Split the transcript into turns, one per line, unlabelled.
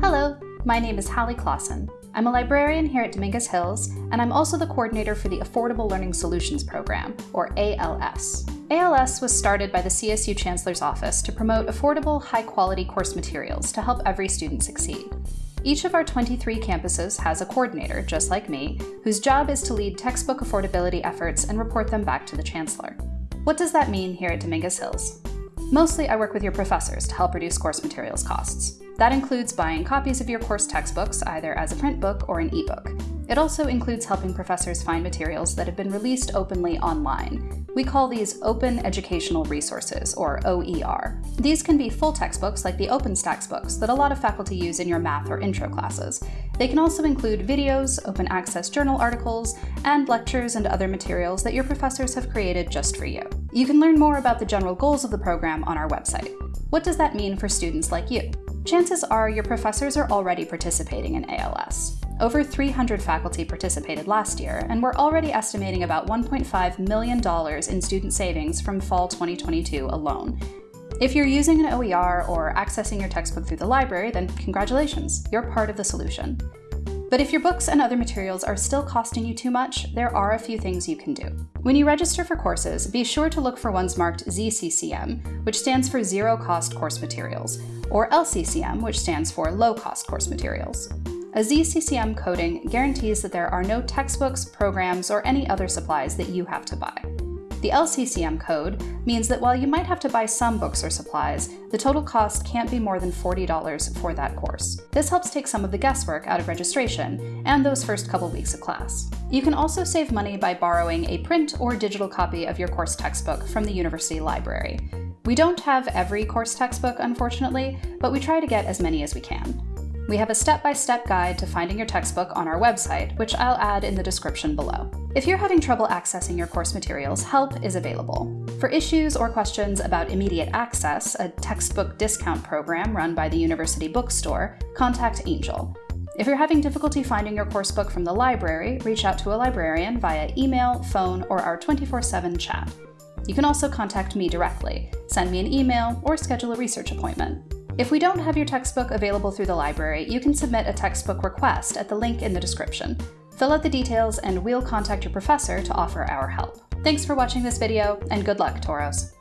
Hello, my name is Holly Clausen. I'm a librarian here at Dominguez Hills, and I'm also the coordinator for the Affordable Learning Solutions Program, or ALS. ALS was started by the CSU Chancellor's Office to promote affordable, high-quality course materials to help every student succeed. Each of our 23 campuses has a coordinator, just like me, whose job is to lead textbook affordability efforts and report them back to the Chancellor. What does that mean here at Dominguez Hills? Mostly I work with your professors to help reduce course materials costs. That includes buying copies of your course textbooks either as a print book or an ebook. It also includes helping professors find materials that have been released openly online. We call these Open Educational Resources, or OER. These can be full textbooks like the OpenStax books that a lot of faculty use in your math or intro classes. They can also include videos, open access journal articles, and lectures and other materials that your professors have created just for you. You can learn more about the general goals of the program on our website. What does that mean for students like you? chances are your professors are already participating in ALS. Over 300 faculty participated last year, and we're already estimating about $1.5 million in student savings from fall 2022 alone. If you're using an OER or accessing your textbook through the library, then congratulations, you're part of the solution. But if your books and other materials are still costing you too much, there are a few things you can do. When you register for courses, be sure to look for ones marked ZCCM, which stands for Zero Cost Course Materials, or LCCM, which stands for Low Cost Course Materials. A ZCCM coding guarantees that there are no textbooks, programs, or any other supplies that you have to buy. The LCCM code means that while you might have to buy some books or supplies, the total cost can't be more than $40 for that course. This helps take some of the guesswork out of registration and those first couple weeks of class. You can also save money by borrowing a print or digital copy of your course textbook from the university library. We don't have every course textbook, unfortunately, but we try to get as many as we can. We have a step-by-step -step guide to finding your textbook on our website, which I'll add in the description below. If you're having trouble accessing your course materials, help is available. For issues or questions about Immediate Access, a textbook discount program run by the University Bookstore, contact Angel. If you're having difficulty finding your coursebook from the library, reach out to a librarian via email, phone, or our 24-7 chat. You can also contact me directly, send me an email, or schedule a research appointment. If we don't have your textbook available through the library, you can submit a textbook request at the link in the description. Fill out the details and we'll contact your professor to offer our help. Thanks for watching this video, and good luck, Toros!